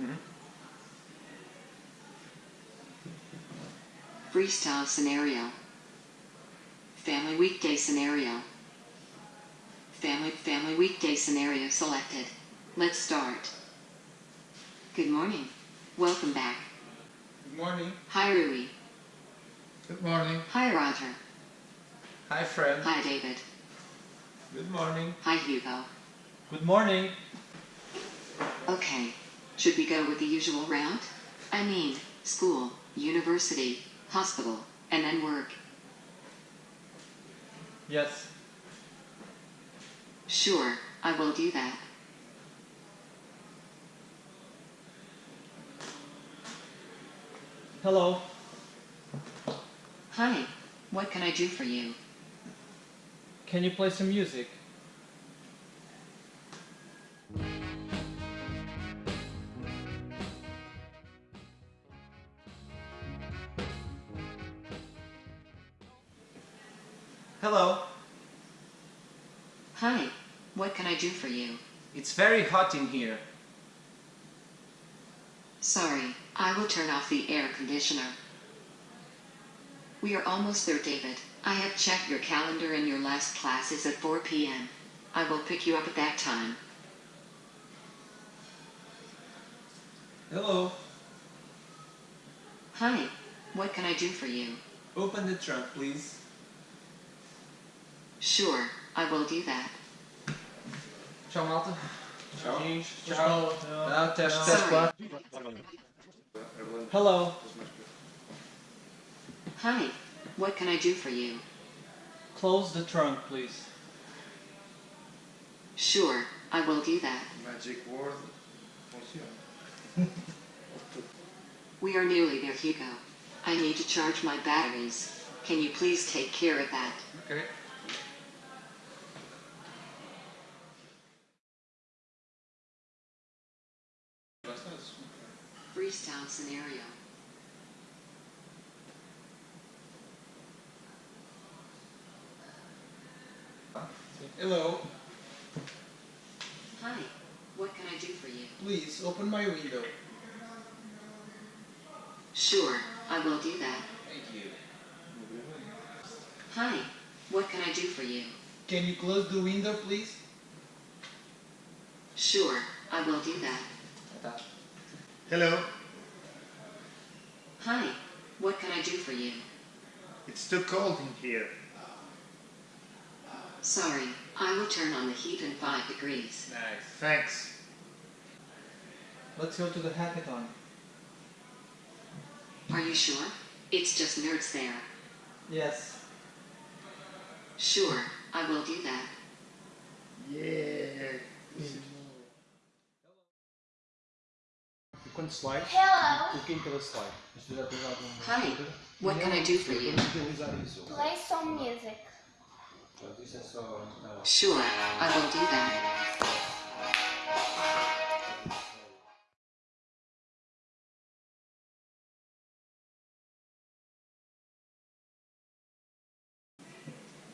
Mm-hmm. Freestyle scenario. Family weekday scenario. Family family weekday scenario selected. Let's start. Good morning. Welcome back. Good morning. Hi Rui. Good morning. Hi Roger. Hi, friend. Hi David. Good morning. Hi Hugo. Good morning. Okay. Should we go with the usual route? I mean, school, university, hospital, and then work. Yes. Sure, I will do that. Hello. Hi. What can I do for you? Can you play some music? Hello. Hi. What can I do for you? It's very hot in here. Sorry, I will turn off the air conditioner. We are almost there, David. I have checked your calendar and your last class is at 4 p.m. I will pick you up at that time. Hello. Hi. What can I do for you? Open the trunk, please. Sure, I will do that. Tchau, malta. Tchau. Tchau. Não, teste, teste Sorry. quatro. Hello. Hi. What can I do for you? Close the trunk, please. Sure, I will do that. Magic word. We are nearly there, Hugo. I need to charge my batteries. Can you please take care of that? Ok. Freestyle scenario. Hello, Hi. What can I do for you? please open my window. Sure, I will do that. Thank you. Hi. What can I do for you? Can you close the window, please? Sure, I will do that. Tá. Hello, Hi. What can I do for you? it's too cold in here. Sorry, I will turn on the heat in 5 degrees. Nice. Thanks. Let's go to the hackathon. Are you sure? It's just nerds there. Yes. Sure, I will do that. Yeah. Quando slide, Hello, clique em cada slide. Se já tens algum. Hi. What can I do for you? Utilizar isso. play some music. Portanto, isso é só. ah, Sure, I will do that.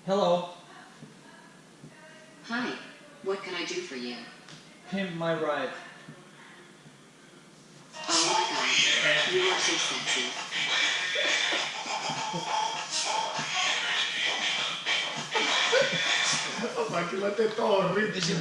Hello. Hi. What can I do for you? Pimp my ride. You will see something. Μα κοιμάται το ρίτσι.